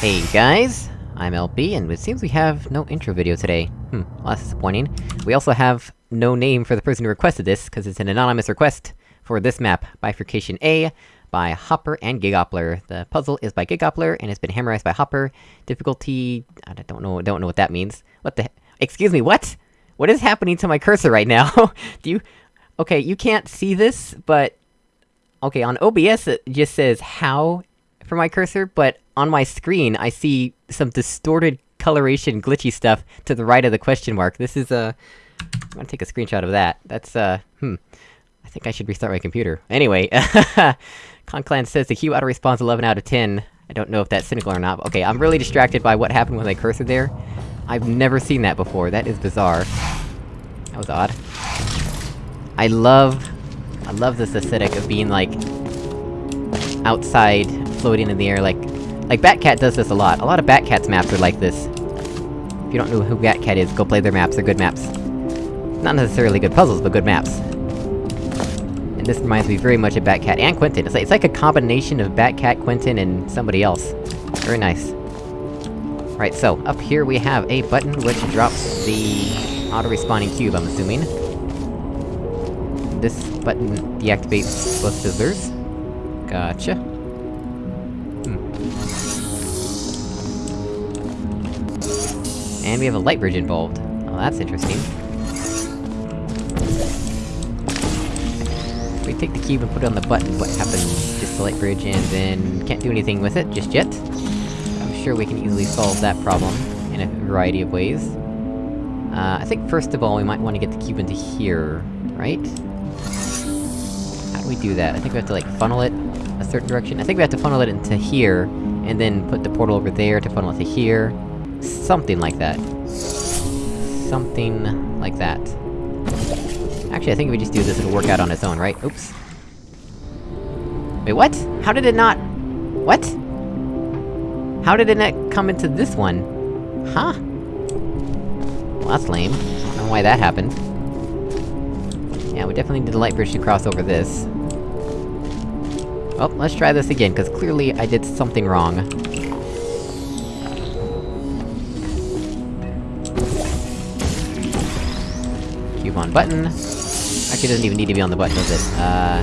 Hey guys, I'm LP, and it seems we have no intro video today. Hmm, well that's disappointing. We also have no name for the person who requested this, because it's an anonymous request for this map, Bifurcation A, by Hopper and Gigoppler. The puzzle is by Gigoppler, and it's been hammerized by Hopper. Difficulty... I don't know- don't know what that means. What the he- Excuse me, what?! What is happening to my cursor right now? Do you- Okay, you can't see this, but... Okay, on OBS it just says how for my cursor, but on my screen I see some distorted coloration glitchy stuff to the right of the question mark. This is, uh... I'm gonna take a screenshot of that. That's, uh... Hmm. I think I should restart my computer. Anyway, Conclan says the Q auto-response 11 out of 10. I don't know if that's cynical or not. Okay, I'm really distracted by what happened with my cursor there. I've never seen that before, that is bizarre. That was odd. I love... I love this aesthetic of being, like... outside, floating in the air, like... Like, Batcat does this a lot. A lot of Batcat's maps are like this. If you don't know who Batcat is, go play their maps, they're good maps. Not necessarily good puzzles, but good maps. And this reminds me very much of Batcat and Quentin. It's like, it's like a combination of Batcat, Quentin, and somebody else. Very nice. Right, so, up here we have a button which drops the auto-respawning cube, I'm assuming. This button deactivates both scissors. Gotcha. And we have a light bridge involved. Oh, that's interesting. We take the cube and put it on the button, what happens? Just the light bridge, and then... can't do anything with it just yet. I'm sure we can easily solve that problem, in a variety of ways. Uh, I think first of all we might want to get the cube into here, right? How do we do that? I think we have to, like, funnel it a certain direction? I think we have to funnel it into here, and then put the portal over there to funnel it to here. Something like that. Something... like that. Actually, I think if we just do this, it'll work out on its own, right? Oops. Wait, what? How did it not... What? How did it not come into this one? Huh? Well, that's lame. I don't know why that happened. Yeah, we definitely need the light bridge to cross over this. Well, let's try this again, cause clearly I did something wrong. Cube on button. Actually, doesn't even need to be on the button, does it? Uh...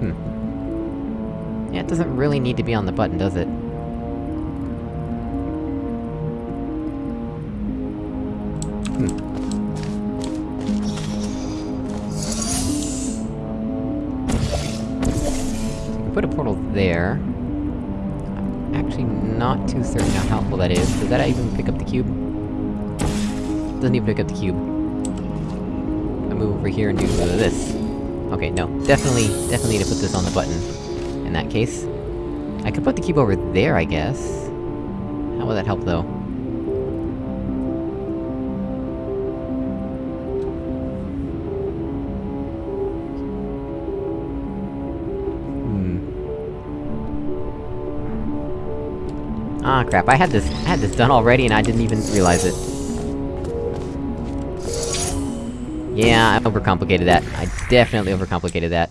Hmm. Yeah, it doesn't really need to be on the button, does it? put a portal there. I'm actually not too certain how helpful that is. Does that even pick up the cube? Doesn't even pick up the cube. I move over here and do this. Okay, no. Definitely, definitely need to put this on the button. In that case. I could put the cube over there, I guess. How will that help, though? Ah, crap, I had this- I had this done already and I didn't even realize it. Yeah, I overcomplicated that. I definitely overcomplicated that.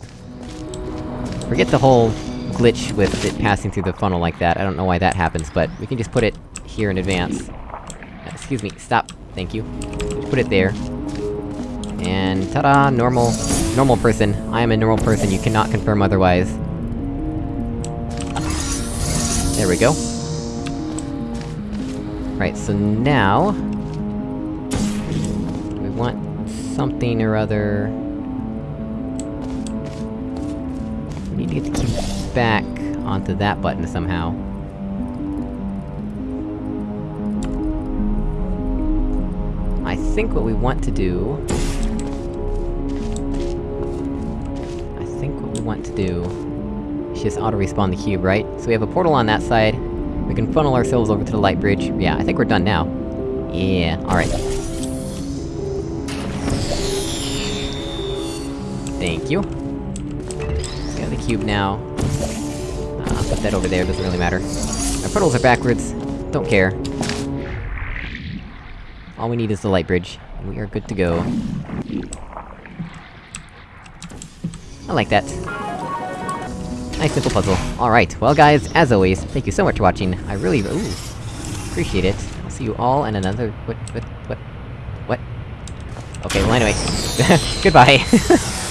Forget the whole glitch with it passing through the funnel like that, I don't know why that happens, but we can just put it here in advance. Uh, excuse me, stop. Thank you. Put it there. And ta-da! Normal... normal person. I am a normal person, you cannot confirm otherwise. There we go. Right, so now... We want something or other... We need to get the cube back onto that button somehow. I think what we want to do... I think what we want to do... is just auto-respawn the cube, right? So we have a portal on that side, we can funnel ourselves over to the light bridge. Yeah, I think we're done now. Yeah, alright. Thank you. Have the cube now. Uh, put that over there, doesn't really matter. Our portals are backwards. Don't care. All we need is the light bridge, we are good to go. I like that. Nice simple puzzle. Alright, well guys, as always, thank you so much for watching, I really- ooh, appreciate it. I'll see you all in another- what- what- what- what? Okay, well anyway, goodbye!